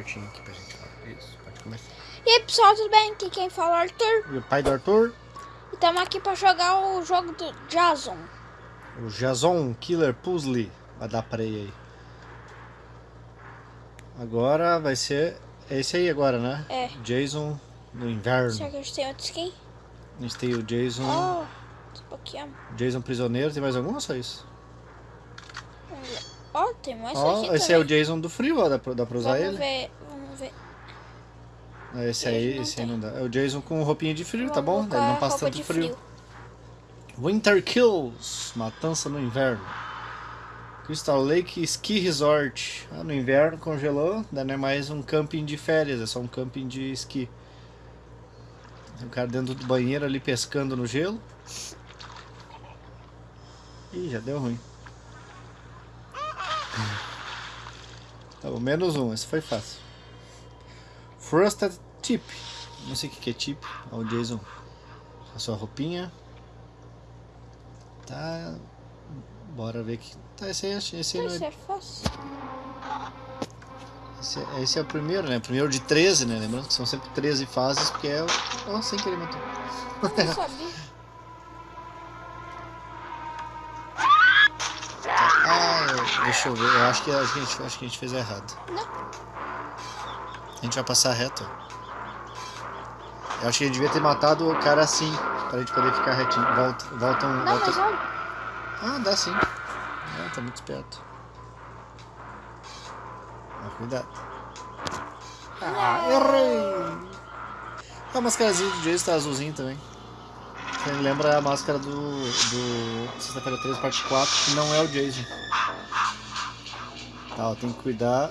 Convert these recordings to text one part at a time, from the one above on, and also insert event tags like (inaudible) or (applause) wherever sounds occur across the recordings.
Aqui pra gente. Isso, pode começar. E aí pessoal, tudo bem? Aqui quem fala é o Arthur. E o pai do Arthur, E estamos aqui para jogar o jogo do Jason. o Jason Killer Puzzle. Vai dar play aí. Agora vai ser esse aí agora, né? É. Jason no inverno. Será que a gente tem outro skin? A gente tem o Jason. Oh. Jason Prisioneiro. Tem mais algum ou só isso? Ó, tem mais Ó, aqui esse também. é o Jason do frio, ó. Dá pra, dá pra usar Vamos ele? ver, vamos ver. Ah, Esse aí, esse aí não dá. É o Jason com roupinha de frio, tá Vamos bom? colocar Ele não passa tanto de frio. Winter Kills, Matança no Inverno. Crystal Lake Ski Resort. Ah, no inverno congelou, daí não é mais um camping de férias, é só um camping de esqui. Tem um cara dentro do banheiro ali pescando no gelo. Ih, já deu ruim. Tá bom, menos um, esse foi fácil. Frosted Tip. Não sei o que é tip. Olha o Jason. A sua roupinha. Tá. Bora ver que. Tá, esse aí, esse aí não é. é fácil. Esse, é- esse é o primeiro, né? O primeiro de 13, né? Lembrando que são sempre 13 fases, porque é o. Oh, sem querer matou. Deixa eu ver. Eu acho que, acho que, a, gente, acho que a gente fez errado. Não. A gente vai passar reto. Eu acho que a gente devia ter matado o cara assim, pra gente poder ficar retinho. Volta, volta um. Não, volta... mas olha. Ah, dá sim. Ah, tá muito esperto. Ah, cuidado. Ah, errei! A mascarazinha do Jason tá azulzinho também. Você lembra a máscara do, do Sexta-feira 13, parte 4, que não é o Jason. Tá, ó, tem que cuidar.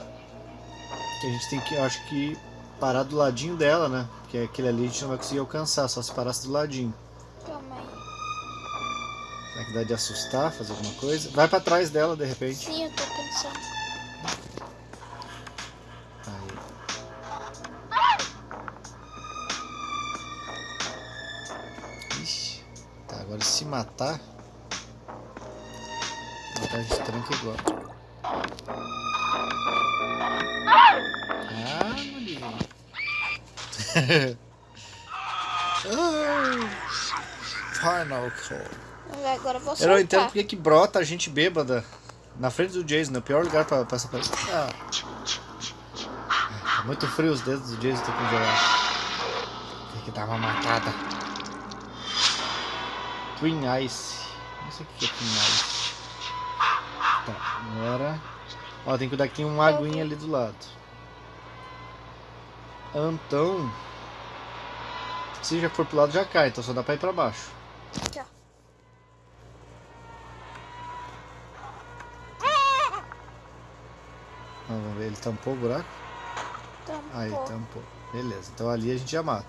Que a gente tem que, acho que, parar do ladinho dela, né? Porque aquele ali a gente não vai conseguir alcançar, só se parasse do ladinho. Calma aí. Será que dá de assustar, fazer alguma coisa? Vai pra trás dela, de repente. Sim, eu tô pensando. Aí. Ixi. Tá, agora se matar. Matar a gente tranca igual. (laughs) Final call. Agora eu vou Eu não entendo porque que brota a gente bêbada na frente do Jason, é o pior lugar pra passar pra. Ah. Tá muito frio os dedos do Jason, tá congelado. Tem que dar uma matada. Twin Ice. Não sei o que é Twin Ice. Tá, agora. Ó, tem que cuidar que tem uma aguinha ali do lado. Então. Se já for pro lado já cai, então só dá pra ir pra baixo. Aqui, ó. Ah, vamos ver, ele tampou o buraco? Tampou. Aí, tampou. Beleza, então ali a gente já mata.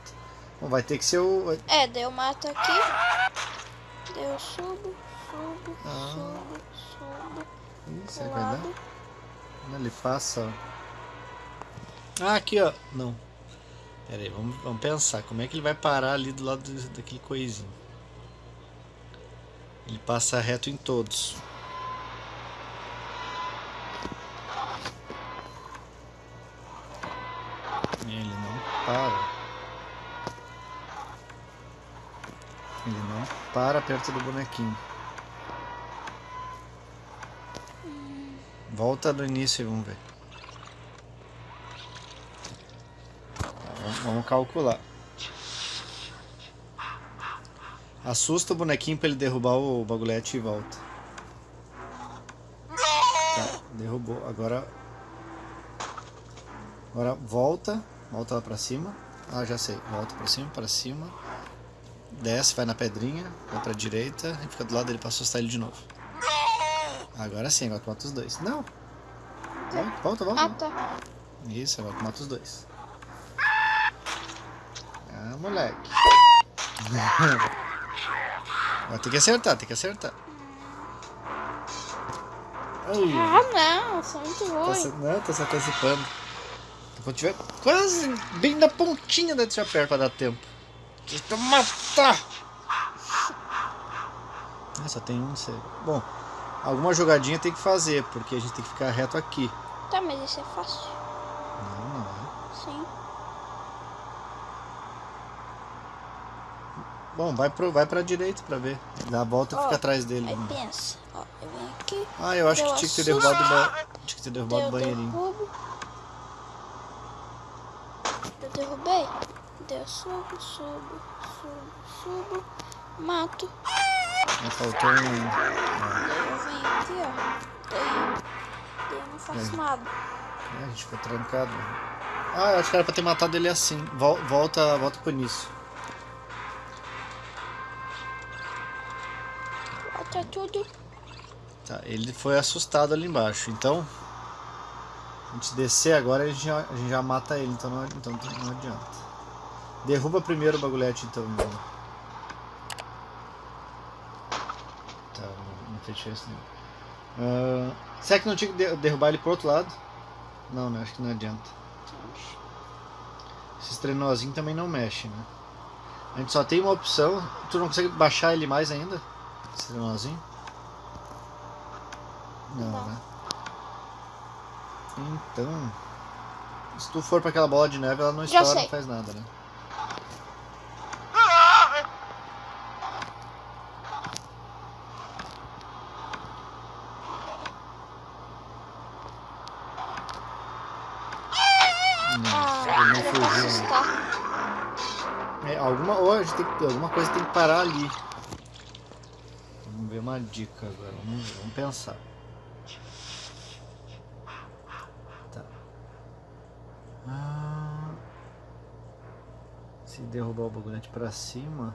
Bom, vai ter que ser o. É, daí eu mato aqui. Daí eu subo, subo, Ah. subo, subo. Ih, será que vai dar? Ele passa. ó. Ah, aqui ó. Não. Pera aí, vamos, vamos pensar. Como é que ele vai parar ali do lado do- daquele coisinho? Ele passa reto em todos. Ele não para. Ele não para perto do bonequinho. Volta do início e vamos ver. Vamos- calcular. Assusta o bonequinho pra ele derrubar o bagulhete e volta. Tá, derrubou. Agora. Agora volta. Volta lá pra cima. Ah, já sei. Volta pra cima, pra cima. Desce, vai na pedrinha. Vai pra direita. E fica do lado dele pra assustar ele de novo. Agora sim, agora tu mata os dois. Não! Vai, volta, volta. Ah, tá. Isso, agora tu mata os dois. Ah, moleque. Tem que acertar, tem que acertar. Ai, Ah, não, sou muito tá, ruim. não, tá se antecipando. Quando tiver quase bem na pontinha da deixa perto pra dar tempo. Deixa eu matar! Ah, só tem um. cego. Bom, alguma jogadinha tem que fazer, porque a gente tem que ficar reto aqui. Tá, mas isso é fácil. Sim. Bom, vai, pro, vai pra direita pra ver. Dá a volta e Ó, fica atrás dele. Aí pensa. Ó, eu venho aqui. Ah, eu acho que tinha que ter derrubado ba... Tinha que ter derrubado o banheirinho. derrubo. Eu derrubei. Deu subo, subo, subo, subo. Mato. Mas faltou um. Daí eu venho aqui, ó. Daí, daí eu não faço É. nada. É, a gente ficou trancado. Ah, eu acho que era pra ter matado ele assim. Vol- Volta, volta pro início. Bota tudo. Tá, ele foi assustado ali embaixo. Então, a gente descer agora a gente já, a gente já mata ele. Então não, então não adianta. Derruba primeiro o bagulhete então. Tá, não, fez diferença nenhuma. Ah, será que não tinha que de- derrubar ele pro outro lado? Não, né? Acho que não adianta. Esses trenozinhos também não mexem, né? A gente só tem uma opção. Tu não consegue baixar ele mais ainda? Esse trenozinho? Não, Não. né? Então. Se tu for pra aquela bola de neve, ela não Já estoura, sei. não faz nada, né? Não, Ah, ele não pra fugiu. né? É, alguma, ou a gente tem que, alguma coisa tem que parar ali. Ver uma dica agora. Vamos, vamos pensar. Tá. Ah, se derrubar o bagulhante pra cima,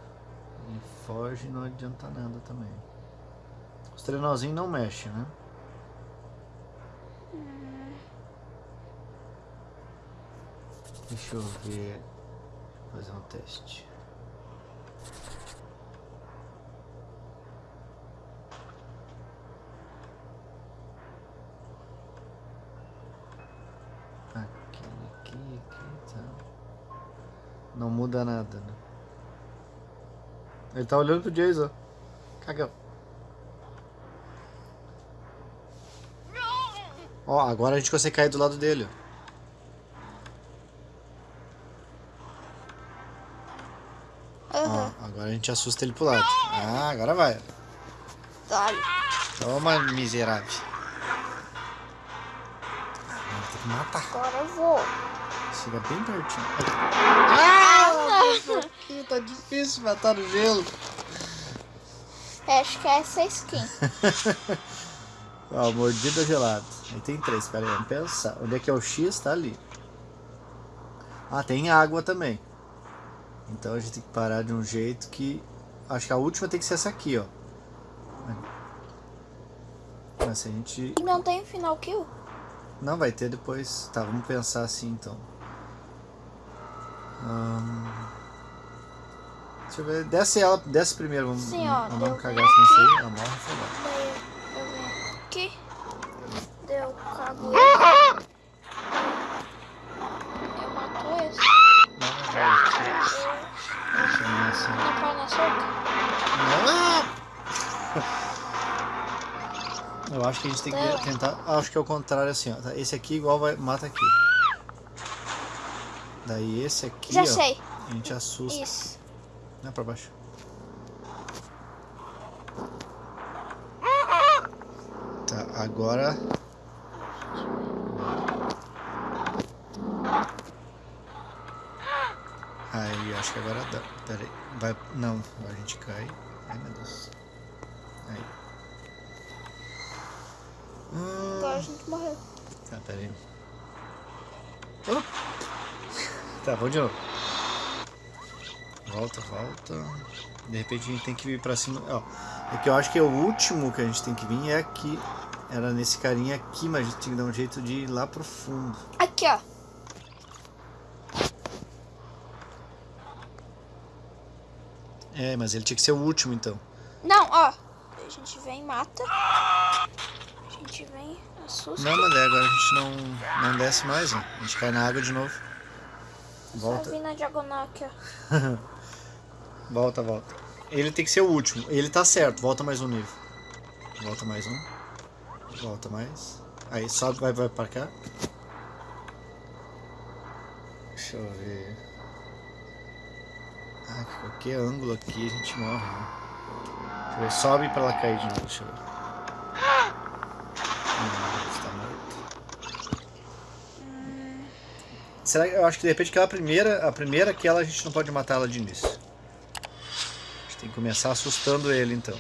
ele foge e não adianta nada também. Os trenozinhos não mexem, né? Deixa eu ver. Fazer um teste. Muda nada, né? Ele tá olhando pro Jason. Cagão. Ó, agora a gente consegue cair do lado dele, ó. Ó, agora a gente assusta ele pro lado. Ah, agora vai. Dale. Toma, miserável. Agora tem que matar. Agora eu vou. Chega bem pertinho. Ah, aqui tá difícil matar no gelo. Acho que é essa skin. (laughs) Ó, mordida gelada. Aí tem três, pera aí, vamos pensar. Onde é que é o X? Tá ali. Ah, tem água também. Então a gente tem que parar de um jeito que. Acho que a última tem que ser essa aqui, ó. Mas se a gente. E não tem final kill? Não, vai ter depois. Tá, vamos pensar assim então. Ahn, Deixa eu ver. Desce ela, desce primeiro. Vamos, Sim, ó, vamos deu cagar nesse aí. Ela morre afogar. Daí eu venho aqui. Deu cago ele. Eu mato esse. Não, não vai. Deixa eu ver assim. Não cai na soca? Eu acho que a gente tem que Não. tentar. Acho que é o contrário assim, ó. Tá, Esse aqui igual vai, mata aqui. Daí esse aqui, Já ó. sei. A gente assusta. Isso. Não, pra baixo. Tá, agora. Aí, acho que agora dá. Pera aí. Vai. Não, agora a gente cai. Ai meu Deus. Aí. Agora a Hum, gente morreu. tá, pera aí. Oh. Tá, vamos de novo. Volta, volta. De repente a gente tem que vir pra cima. Ó, é que eu acho que o último que a gente tem que vir é aqui. Era nesse carinha aqui, mas a gente tem que dar um jeito de ir lá pro fundo. Aqui, ó. É, mas ele tinha que ser o último então. Não, ó. A gente vem, mata. A gente vem, assusta. Não, mas daí agora a gente não, não desce mais, ó. A gente cai na água de novo. Só Volta, vir na diagonal aqui, ó. (laughs) volta, volta. Ele tem que ser o último. Ele tá certo, volta mais um nível. Volta mais um. Volta mais. Aí sobe, vai, vai pra cá. Deixa eu ver. Ah, que qualquer ângulo aqui a gente morre, né? Deixa eu ver. Sobe pra ela cair de novo, deixa eu ver. Será que eu acho que de repente aquela primeira, a primeira aquela a gente não pode matar ela de início. A gente tem que começar assustando ele então.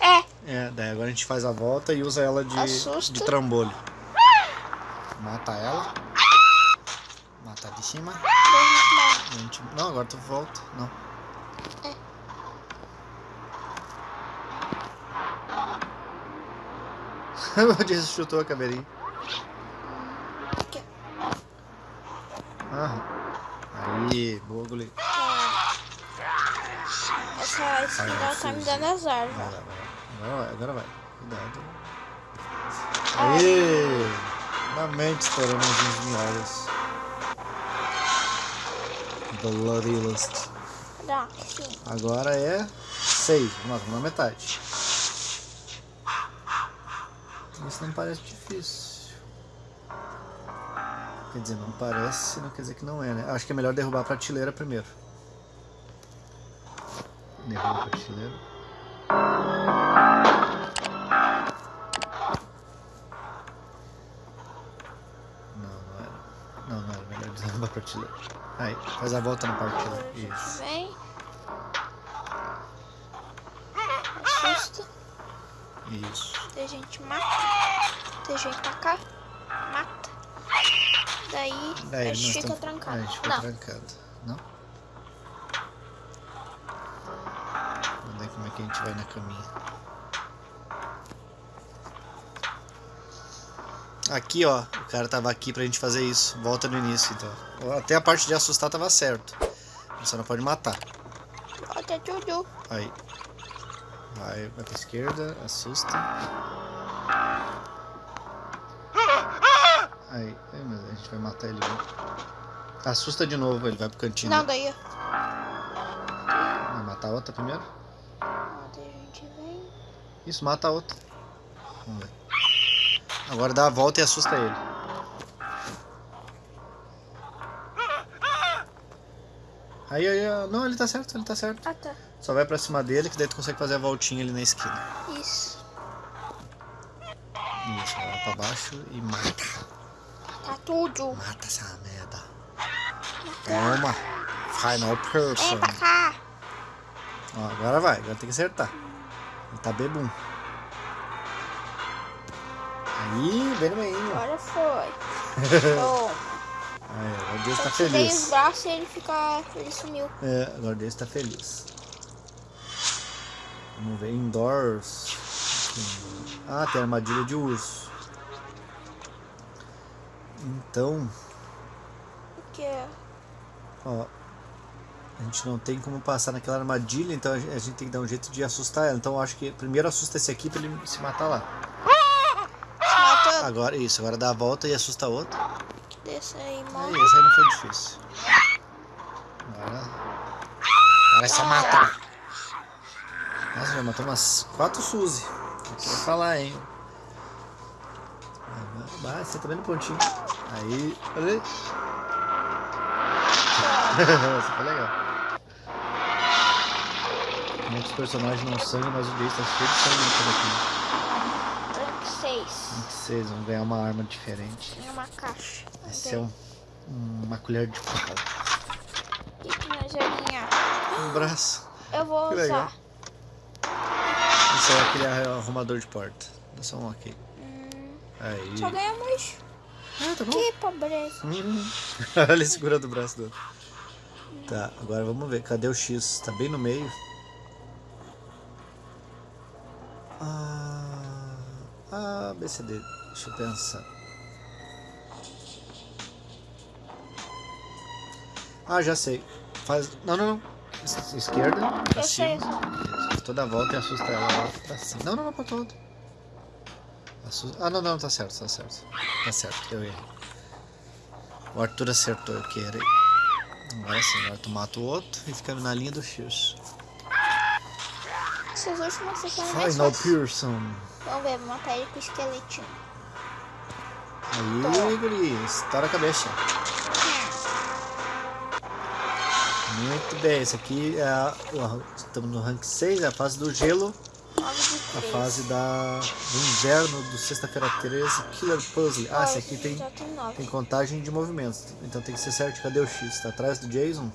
É, É, daí agora a gente faz a volta e usa ela de, Assusta. de trambolho. Mata ela. Mata de cima. Não, agora tu volta. Não. O Jason chutou a caveirinha. Aqui. Ah. Aí, boa, goleiro. Essa esquina tá me dando azar. Vai lá, vai lá. Agora vai, agora vai. Cuidado. Aê! Finalmente estouramos uns minhocas. Bloody Lust. Agora é 6. Vamos lá, vamos na metade. Isso não parece difícil. Quer dizer, não parece, não quer dizer que não é, né? Acho que é melhor derrubar a prateleira primeiro. Derruba a prateleira. Não, não era. Não, não era melhor derrubar a prateleira. Aí, faz a volta na prateleira. Isso. vem. Isso. A gente mata. Daí a gente taca. Mata. Daí, Daí a gente fica tamo- trancado. A gente fica Não, trancado. Não? Vamos ver como é que a gente vai na caminha. Aqui, ó. O cara tava aqui pra gente fazer isso. Volta no início, então. Até a parte de assustar tava certo. Você não pode matar. volta tudo. Aí. Vai, vai pra esquerda, assusta. Aí, mas a gente vai matar ele. Viu? Assusta de novo, ele vai pro cantinho. Não, daí. Vai matar a outra primeiro? Ó, Daí a gente vem. Isso, mata a outra. Vamos ver. Agora dá a volta e assusta ele. Aí, aí, não, ele tá certo, ele tá certo. Ah, tá. Só vai pra cima dele que daí tu consegue fazer a voltinha ali na esquina. Isso. Isso, vai lá pra baixo e mata. Tá tudo. Mata essa merda. Toma. Final person. Vem pra cá. Ó, agora vai, agora tem que acertar. Ele tá bebum. Aí, bem no meio. Agora foi. (laughs) Toma. Aí, agora Deus tá Eu tirei os feliz. braços e ele fica. Ele sumiu. É, agora Deus tá feliz. Vamos ver, indoors. Ah, tem armadilha de urso. Então, O que é? ó. A gente não tem como passar naquela armadilha, então a gente tem que dar um jeito de assustar ela. Então eu acho que primeiro assusta esse aqui pra ele se matar lá. Se mata. Agora, isso, agora dá a volta e assusta a outra. Desse aí, Aí, morre. esse aí não foi difícil. Agora. Agora é só matar. Nossa, já matou umas quatro Suzy. Não quero falar, hein? Vai, vai, você tá vendo o pontinho. Aí. (laughs) Olha aí. Essa foi legal. Muitos personagens não sangue, mas o Jace tá cheio de sangue por aqui. Tranque 6. Vocês vão ganhar uma arma diferente. Em uma caixa. Esse é um, uma colher de pau. O que que nós vai ganhar? Um braço. Eu vou Que legal. Isso é aquele arrumador de porta. Dá só um ok. Hum, Aí. só ganhamos. Ah, tá bom. Que pobreza. Hum. (laughs) Olha ele segurando o braço do outro. Tá, agora vamos ver. Cadê o X? Tá bem no meio. Ah, ah BCD. Deixa eu pensar. Ah, já sei. Faz. Não, não, não. Es- Esquerda, pra Eu cima. Toda volta e assusta ela lá pra cima. Não, não, não, pra todo. Assusta... Ah, não, não, tá certo, tá certo. Tá certo, eu errei. O Arthur acertou, eu que errei. Agora sim, agora tu mata o outro e fica na linha do X. Últimas sessões mais Final. Pearson. Vamos ver, vou matar ele com o esqueletinho. Aí, guri, estoura a cabeça. Muito bem, esse aqui é a, estamos no rank 6, é a fase do gelo. A fase da, do inverno do sexta-feira 13, Killer Puzzle. Ah, esse aqui tem, tem contagem de movimentos, então tem que ser certo. Cadê o X? Tá atrás do Jason?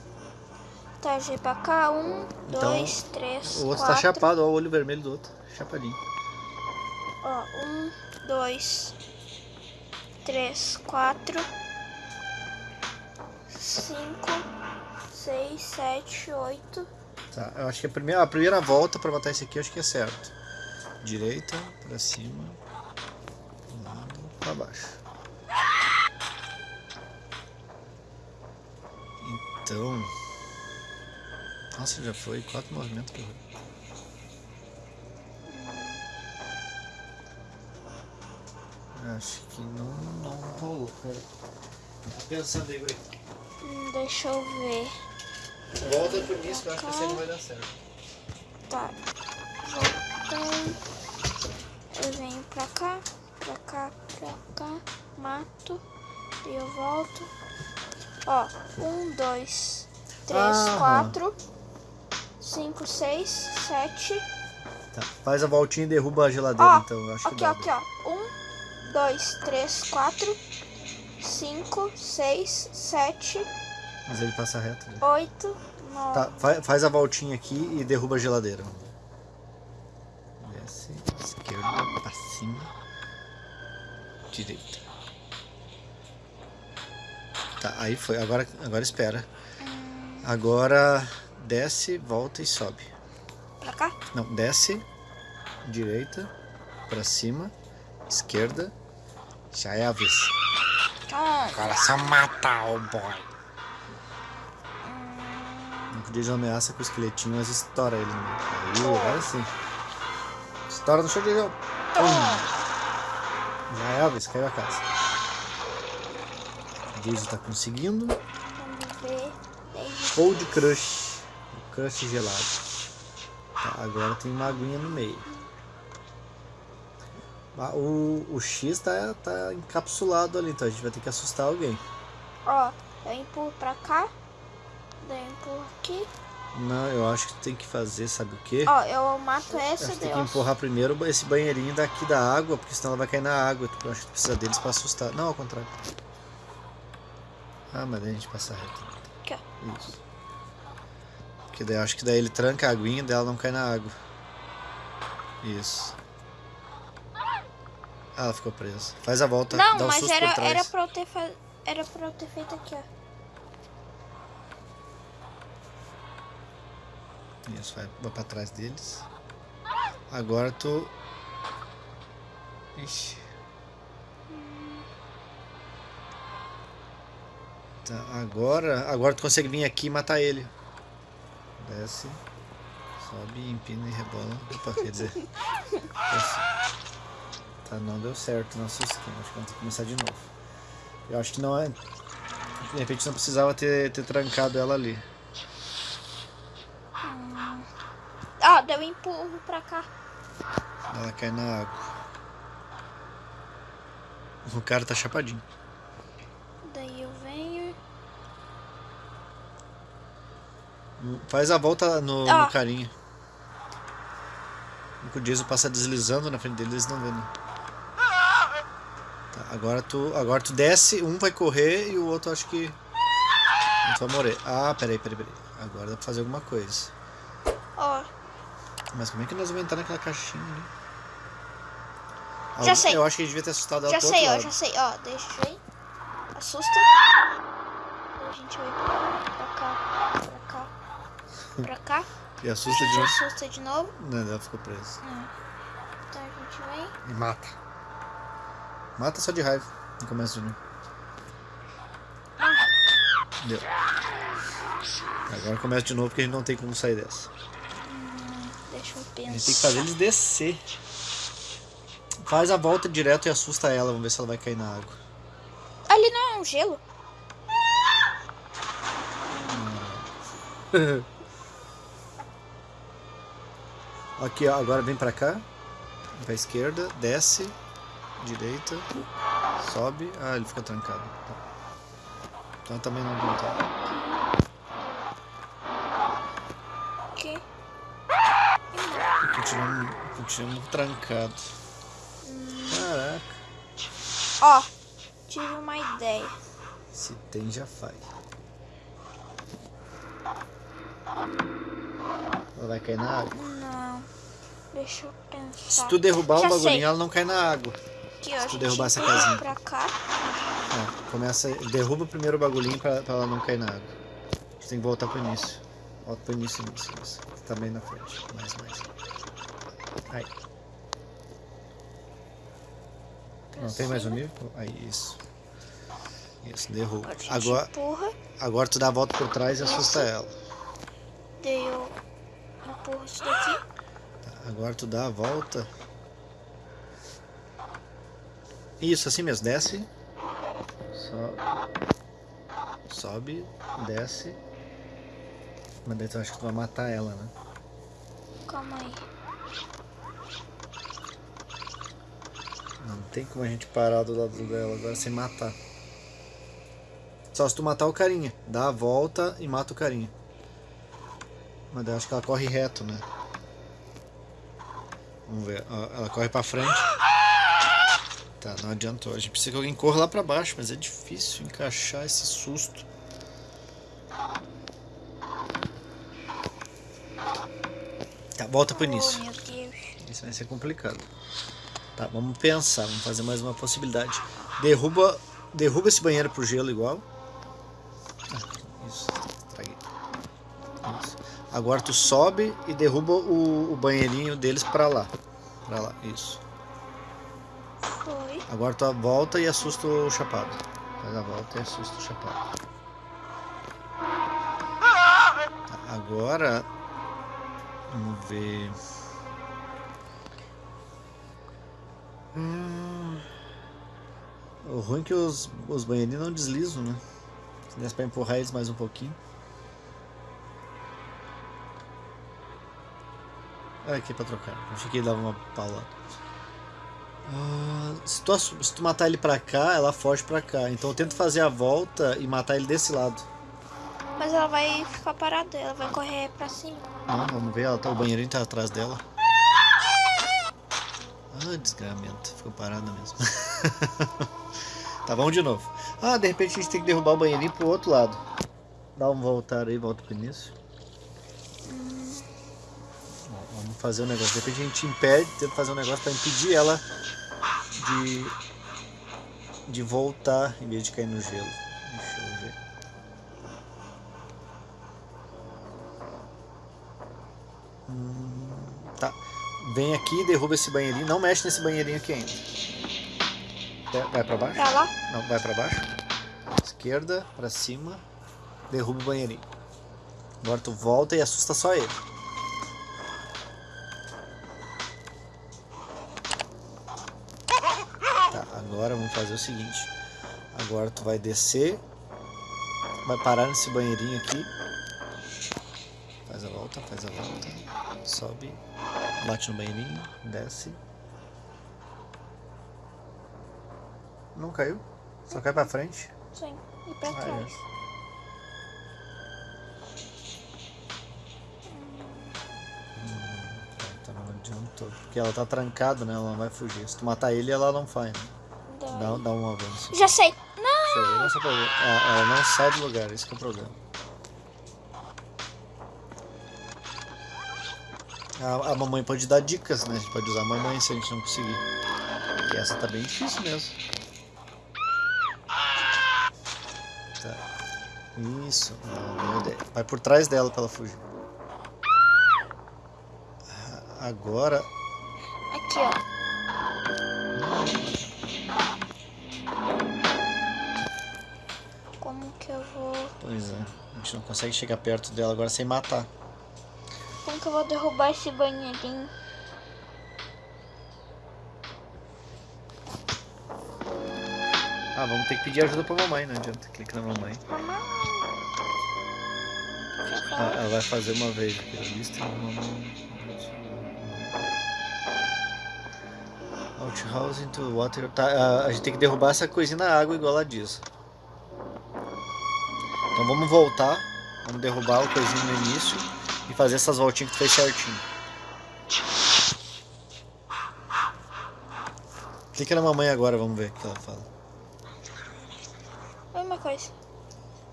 Tá, G pra cá, um, então, dois, três, O outro tá quatro. tá chapado, ó o olho vermelho do outro, chapadinho. Ó, um, dois, três, quatro, cinco, seis, sete, oito. Tá, eu acho que a primeira, a primeira volta pra matar esse aqui eu acho que é certo. Direita, pra cima, lado, pra baixo. Então... Nossa, já foi quatro movimentos que eu... Acho que não, não rolou, pera. Tá pensando aí, Guri. Hum, deixa eu ver. Volta pro início que eu acho que esse aí não vai dar certo. Tá. Voltei. Eu venho pra cá, pra cá, pra cá. Mato. E eu volto. Ó, um, dois, três, Aham. quatro, cinco, seis, sete. Tá, faz a voltinha e derruba a geladeira, Ó, então. Eu acho que Aqui, dá. ó, aqui, ó. Um, dois, três, quatro, cinco, seis, sete, Mas ele passa reto. Né? oito, nove. Tá, fa- faz a voltinha aqui e derruba a geladeira. Desce, esquerda, pra cima, direita. Tá, aí foi. Agora, agora espera. Agora desce, volta e sobe. Pra cá? Não, desce, direita, pra cima, esquerda. Já é a vez. Agora só matar o boy. De ameaça com o esqueletinho, mas estoura ele meio. Aí, agora sim. Estoura no chão de. Pum. Já é Elvis, caiu a casa. Jason tá conseguindo. Cold Crush. O crush gelado. Tá, agora tem uma aguinha no meio. Ah, O, o X tá, tá encapsulado ali, então a gente vai ter que assustar alguém. Ó, eu empurro pra cá. Empurro aqui. Não, eu acho que tem que fazer, sabe o quê? Ó, eu mato essa, daí tem que empurrar primeiro esse banheirinho daqui da água, porque senão ela vai cair na água. Eu acho que tu precisa deles pra assustar. Não, ao contrário. Ah, mas daí a gente passa reto. Aqui, ó. Isso. Porque daí eu acho que daí ele tranca a aguinha e ela não cai na água. Isso. Ah, ela ficou presa. Faz a volta, Não, dá um mas susto era, por trás. era, pra eu ter fa... era pra eu ter feito aqui, ó. Isso, vai, vai pra trás deles. Agora tu. Ixi. Tá, agora. Agora tu consegue vir aqui e matar ele. Desce. Sobe, empina e rebola. Opa, quer dizer. (laughs) desce. Tá, não deu certo nosso esquema. Acho que vamos ter que começar de novo. Eu acho que não é. De repente não precisava ter, ter trancado ela ali. Empurro pra cá. Ela cai na água. O cara tá chapadinho. Daí eu venho. Faz a volta no, Ó. no carinha. O Jason passa deslizando na frente dele, eles não né? Tá, agora tu, agora tu desce, um vai correr e o outro acho que. Um vai morrer. Ah, peraí, peraí, peraí. Agora dá pra fazer alguma coisa. Mas como é que nós vamos entrar naquela caixinha ali? Já sei. Eu acho que a gente devia ter assustado ela já sei, ó, lado. já sei. Ó, deixa eu ver. Assusta. A gente vai pra cá, pra cá, pra cá. (laughs) E assusta de novo. assusta de novo. Não, ela ficou presa. Então a gente vem. E mata. Mata só de raiva. No começo de novo. Deu. Agora começa de novo porque a gente não tem como sair dessa. Eu A pensar. gente tem que fazer eles descer. Faz a volta direto e assusta ela. Vamos ver se ela vai cair na água. Ali não é um gelo? (laughs) Aqui, ó. Agora vem pra cá. Pra esquerda, desce, direita, sobe. Ah, ele fica trancado. Tá. Então também não adianta. Continuamos, continuamos trancado. Caraca, Ó, tive uma ideia. se tem já faz. Ela vai cair na água. Não. Deixa eu pensar. Se tu derrubar Já bagulhinho, sei. ela não cai na água. A tu derrubar essa casinha. pra cá. É, começa, derruba primeiro o bagulhinho pra, pra ela não cair na água. A gente tem que voltar pro início. Volta pro início, início, início. Tá bem na frente. Mais, mais. Aí. Não tem mais um nível? Aí, isso. Isso, derruba. Gente Agora, agora tu dá a volta por trás e assusta ela. Daí eu empurro isso daqui. Tá, agora tu dá a volta. Isso, assim mesmo. Desce. Sobe. Sobe, desce. Mas daí tu acha que tu vai matar ela, né? Calma aí. Não tem como a gente parar do lado dela agora sem matar. Só se tu matar o carinha. Dá a volta e mata o carinha. Mas daí eu acho que ela corre reto, né? Vamos ver. Ela corre pra frente. Tá, não adiantou. A gente precisa que alguém corra lá pra baixo, mas é difícil encaixar esse susto. Tá, volta pro início. Oh. Isso vai ser complicado. Tá, vamos pensar, vamos fazer mais uma possibilidade. Derruba, derruba esse banheiro pro gelo igual. Ah, isso, traguei. Isso. Agora tu sobe e derruba o, o banheirinho deles pra lá. Pra lá, isso. Foi. Agora tu volta e assusta o chapado. Faz a volta e assusta o chapado. Tá, agora. Vamos ver. Hum, o ruim é que os, os banheirinhos não deslizam, né? Se desse pra empurrar eles mais um pouquinho. Olha aqui pra trocar. Achei que ele dava uma paulada. Ah, se, tu, se tu matar ele pra cá, ela foge pra cá. Então eu tento fazer a volta e matar ele desse lado. Mas ela vai ficar parada, ela vai correr pra cima. Não, vamos ver, ela tá, o banheirinho tá atrás dela. Ah, desgramento. Ficou parada mesmo. (laughs) tá, vamos de novo. Ah, de repente a gente tem que derrubar o banheirinho pro outro lado. Dá um voltar aí, volta pro início. Vamos fazer um negócio. De repente a gente impede, tenta fazer um negócio pra impedir ela de, de voltar em vez de cair no gelo. Deixa eu ver. Tá. Vem aqui, derruba esse banheirinho. Não mexe nesse banheirinho aqui ainda. Vai- Vai pra baixo? Pra lá? Não, vai pra baixo. Esquerda, pra cima. Derruba o banheirinho. Agora tu volta e assusta só ele. Tá, agora vamos fazer o seguinte. Agora tu vai descer. Vai parar nesse banheirinho aqui. Faz a volta, faz a volta. Sobe. Bate no banheirinho. Desce. Não caiu. Só cai pra frente. Sim. E pra Ah, é. trás. Tá, não adiantou. Porque ela tá trancada, né? Ela não vai fugir. Se tu matar ele, ela não faz, né? Dá, dá um avanço. Já sei. Não! Deixa eu ver, não sei pra ver. Ah, ela não sai do lugar, esse que é o problema. A, a mamãe pode dar dicas, né? A gente pode usar a mamãe se a gente não conseguir. Porque essa tá bem difícil mesmo. Tá. Isso. Ah, boa ideia. Vai por trás dela pra ela fugir. Ah, Agora. Aqui, ó. Como que eu vou... Pois é. A gente não consegue chegar perto dela agora sem matar. Que eu vou derrubar esse banheirinho? Ah, vamos ter que pedir ajuda pra mamãe, não adianta. Clica na mamãe. Mamãe. Ah, ela vai fazer uma vez aqui a lista. Mamãe. Outhouse into water. Tá, a, a gente tem que derrubar essa coisinha na água igual ela diz. Então vamos voltar. Vamos derrubar o coisinho no início e fazer essas voltinhas que tu fez certinho. Clica na mamãe agora, vamos ver o que ela fala. Mesma coisa.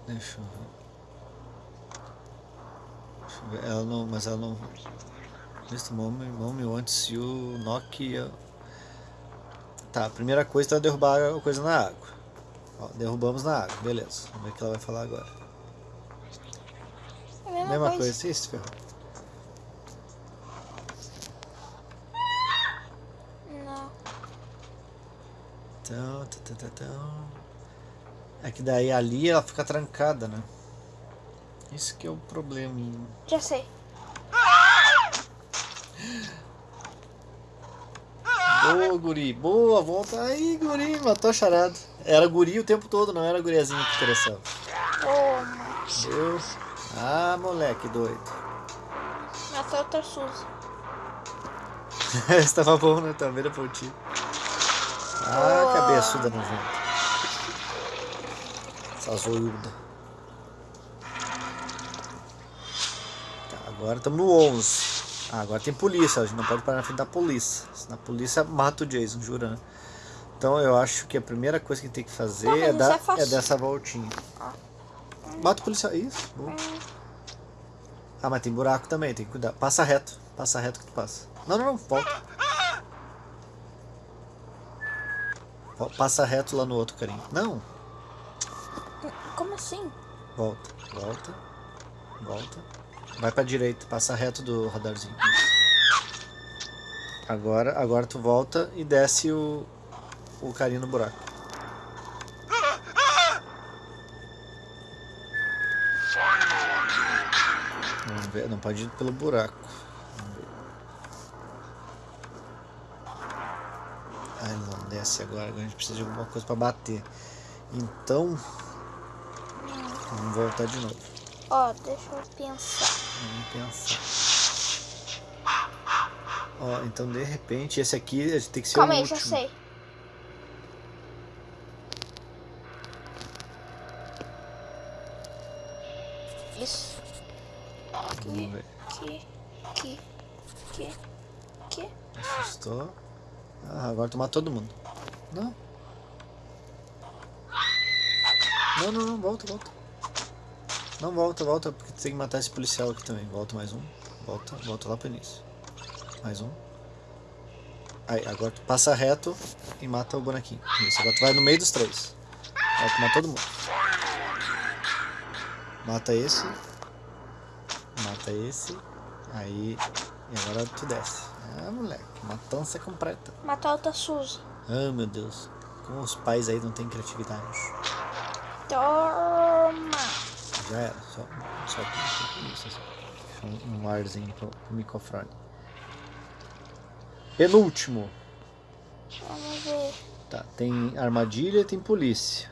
Deixa eu ver. Deixa eu ver. Ela não. Mas ela não. Neste momento, mommy wants you knock. a- Tá, a primeira coisa é derrubar a coisa na água. Ó, derrubamos na água, beleza. Vamos ver o que ela vai falar agora. Mesma, coisa. coisa, isso, ferrou. Não. Então. É que daí ali ela fica trancada, né? Isso que é o probleminha. Já sei. Boa, guri. Boa, volta aí, guri. Matou a charada. Era guri o tempo todo, não era guriazinha que interessava. Toma. Deus. Ah, moleque doido. Matou outra Suzy. Esse tava bom, né? Tá vendo por ti. Ah, Boa. cabeçuda nojenta. Essa zoiuda. Tá, agora estamos no 11. Ah, agora tem polícia. A gente não pode parar na frente da polícia. Senão a polícia mata o Jason, jura, né? Então eu acho que a primeira coisa que tem que fazer Não, mas é, isso dar, é é dessa voltinha. Mata o policial. Isso, boa. Ah, mas tem buraco também, tem que cuidar. Passa reto. Passa reto que tu passa. Não, não, não, volta. Vo- Passa reto lá no outro carinho. Não, Como assim? volta, volta, volta. Vai pra direita, passa reto do radarzinho. Agora, agora tu volta e desce o, o carinho no buraco. Ver, não pode ir pelo buraco. Ah, ele não desce agora, agora a gente precisa de alguma coisa pra bater. Então, vamos voltar de novo. Ó, deixa eu pensar. Vamos pensar. Ó, então de repente esse aqui tem que ser Calma o aí, último. já sei. Isso. Vamos ver. Aqui, aqui, aqui, aqui. Assustou. Tu matou todo mundo. Não. Não, não, não, volta, volta. Não, volta, volta, porque tem que matar esse policial aqui também. Volta mais um. Volta, volta lá pro início. Mais um. Aí, agora tu passa reto e mata o bonequinho. Isso, agora tu vai no meio dos três. Vai tomar todo mundo. Mata esse. Mata esse. Aí. E agora tu desce. Ah, moleque. Matança completa. Matar outra Suzy. Ah, meu Deus. Como os pais aí não têm criatividade. Toma. Já era. Só, só isso, assim. um, um arzinho pro, pro microfone. Penúltimo. Vamos ver. Tá, tem armadilha e tem polícia.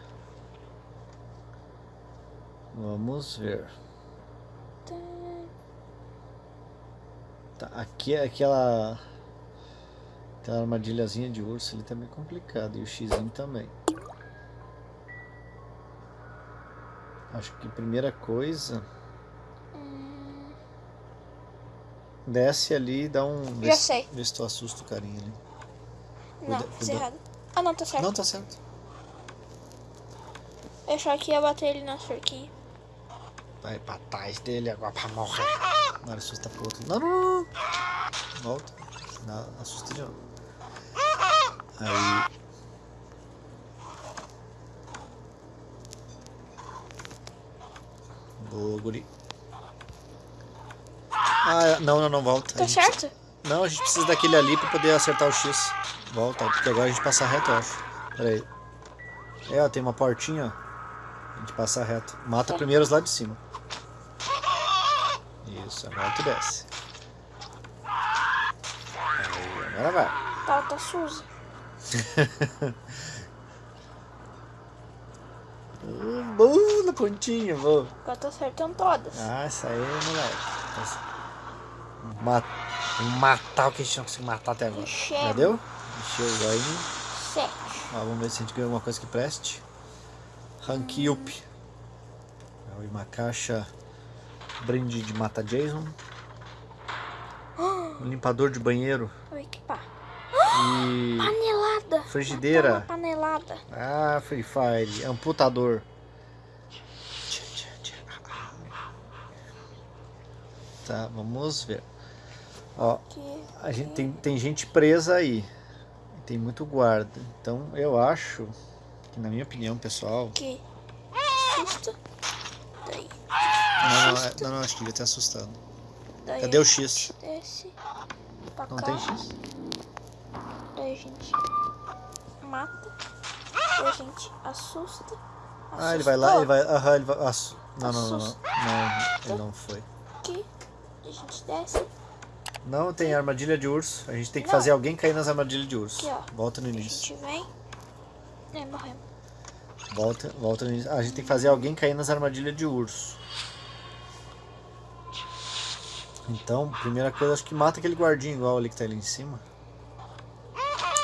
Vamos ver. Tá, aqui é aquela. Aquela armadilhazinha de urso ali tá meio complicado. E o xizinho também. Acho que primeira coisa. Desce ali e dá um. Já se- sei. Vê se tu assusta o carinha ali. Não, Cuida- fiz cuida- errado. Ah, não, tá certo. Não, tá certo. Eu achava que ia bater ele na cerquinha. Vai pra trás dele agora pra morrer. Agora assusta pro outro. Não, não, não. Volta. Não, assusta de novo. Aí. Boa, guri. Ah, não, não, não, volta. Tá gente- certo? Não, a gente precisa daquele ali pra poder acertar o X. Volta, porque agora a gente passa reto, eu acho. Pera aí. É, ó, tem uma portinha, ó. A gente passa reto. Mata Tá. primeiro os lá de cima. Isso, agora tu desce. Aí, agora vai. Tá Suzy. Uh, (laughs) Boa, na pontinha, boa. Agora tô acertando todas. Ah, isso aí, moleque. Essa- Ma- Vamos matar o que a gente não conseguiu matar até agora. Ixi, Já deu? Encheu o joinha. Sete. Ó, vamos ver se a gente ganha alguma coisa que preste. Rank Up. É uma caixa brinde de mata Jason. (gasps) Um limpador de banheiro. E Panelada. Frigideira. Panelada. Ah, Free Fire, amputador. Tá, vamos ver. Ó, a gente tem, tem gente presa aí. Tem muito guarda. Então eu acho que na minha opinião, pessoal. que susto. Daí, Não, não, é- não, não acho que devia ter assustado. daí Cadê o X? Desce Não cá. tem X. A gente mata. Daí a gente assusta. Ah, ele vai lá, ele vai. Aham, ele vai. assu- Não, não, não, não. Assusta. Não, ele não foi. Aqui. A gente desce. Não tem armadilha de urso. A gente tem que Não. fazer alguém cair nas armadilhas de urso. Aqui, ó. Volta no A início. gente vem. É, morremos. Volta, volta no início. Ah, a gente tem que fazer alguém cair nas armadilhas de urso. Então, primeira coisa, acho que mata aquele guardinho igual ali que tá ali em cima.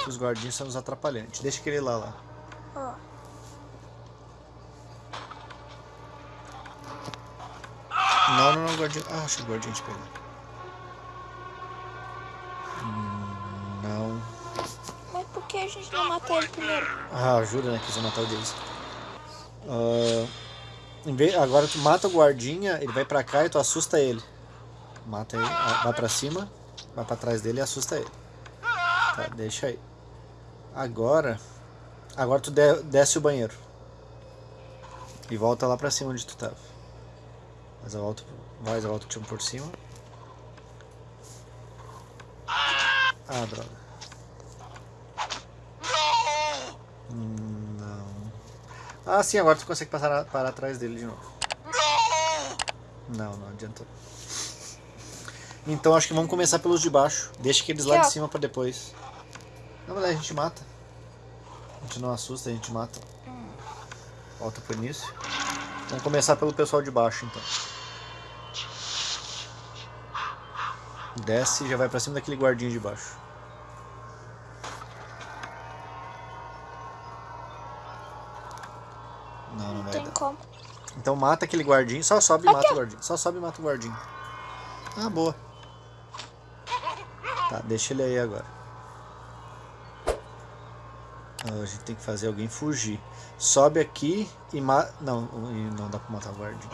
Os guardinhos são os atrapalhantes. Deixa aquele lá lá. Ó. Não, não, não, guardinho. Ah, acho que o guardinho te pegou. Hum, Não. Mas por que a gente não mata ele primeiro? Ah, ajuda, né? Quis matar o Jason. Ah, em vez- agora tu mata o guardinha, ele vai pra cá e tu assusta ele. Mata ele, ah, vai pra cima, vai pra trás dele e assusta ele. Tá, deixa aí. Agora, agora tu de- desce o banheiro. E volta lá pra cima onde tu tava. Mas eu volto, vai, eu volto o time por cima. Ah, droga. Hum, Não. Ah, sim, agora tu consegue passar para atrás dele de novo. Não, não adiantou. Então acho que vamos começar pelos de baixo. Deixa aqueles lá de cima pra depois. Não, mas aí a gente mata. A gente não assusta, a gente mata. Volta pro início. Vamos começar pelo pessoal de baixo então. Desce e já vai pra cima daquele guardinho de baixo. Não, não Não vai tem dar. como. Então mata aquele guardinho, só sobe e mata o guardinho. Só sobe e mata o guardinho. Ah, boa. Tá, deixa ele aí agora. Ah, a gente tem que fazer alguém fugir. Sobe aqui e mata. Não, não dá pra matar o guardinho.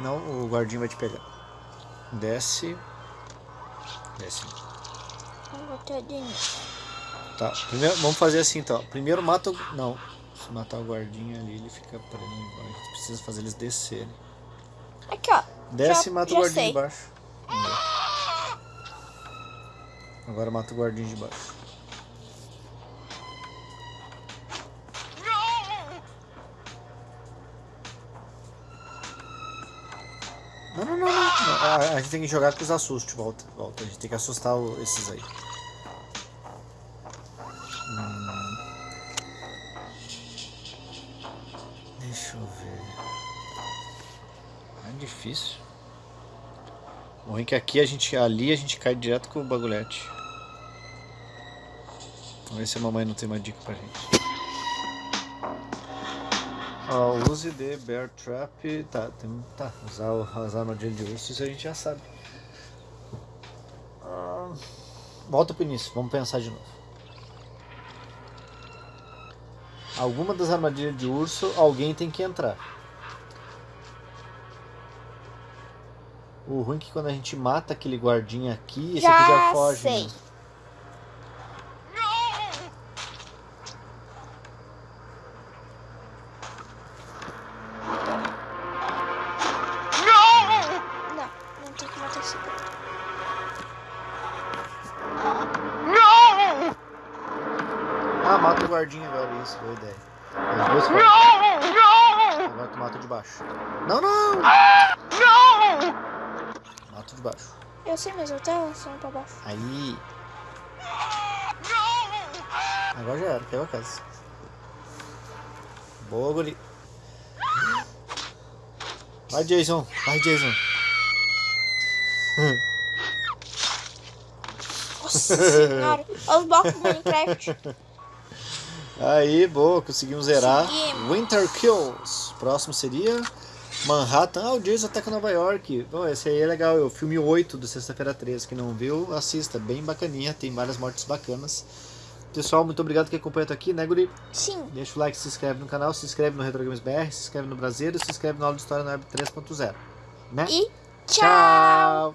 Não, o guardinho vai te pegar. Desce. Desce. Tá, primeiro, vamos fazer assim então. Primeiro mata o. Não, se matar o guardinha ali, ele fica preso. A gente precisa fazer eles descerem. Aqui, ó. Desce Já- e mata o guardinho sei. de baixo. Vamos ver. Agora mata o guardinho de baixo. Não, não, não, não. não. A, gente tem que jogar com os assustos. Volta, volta. A gente tem que assustar esses aí. Hum. Deixa eu ver. É difícil. O ruim é que aqui a gente. Ali a gente cai direto com o bagulhete. Vamos ver se a mamãe não tem uma dica pra gente. Ó, use de bear trap. Tá, tem, tá. Usar o- as armadilhas de urso, isso a gente já sabe. Ah, volta pro início, vamos pensar de novo. Alguma das armadilhas de urso, alguém tem que entrar. O ruim é que quando a gente mata aquele guardinha aqui, esse aqui já Já foge. sei. né? Casa. Boa, guri. Vai, Jason. Vai, Jason. Nossa senhora. Olha os blocos do Minecraft. Aí, boa, conseguimos zerar. Conseguimos. Winter Kills. Próximo seria Manhattan. Ah, o Jason ataca Nova York. Bom, esse aí é legal. É o filme 8 do Sexta-feira 13. Quem não viu, assista. Bem bacaninha. Tem várias mortes bacanas. Pessoal, muito obrigado que acompanha até aqui, né, Guri? Sim. Deixa o like, se inscreve no canal, se inscreve no Retro Games BR, se inscreve no Brasileiro, se inscreve no aula de História na Web 3.0. Né? E tchau. Tchau!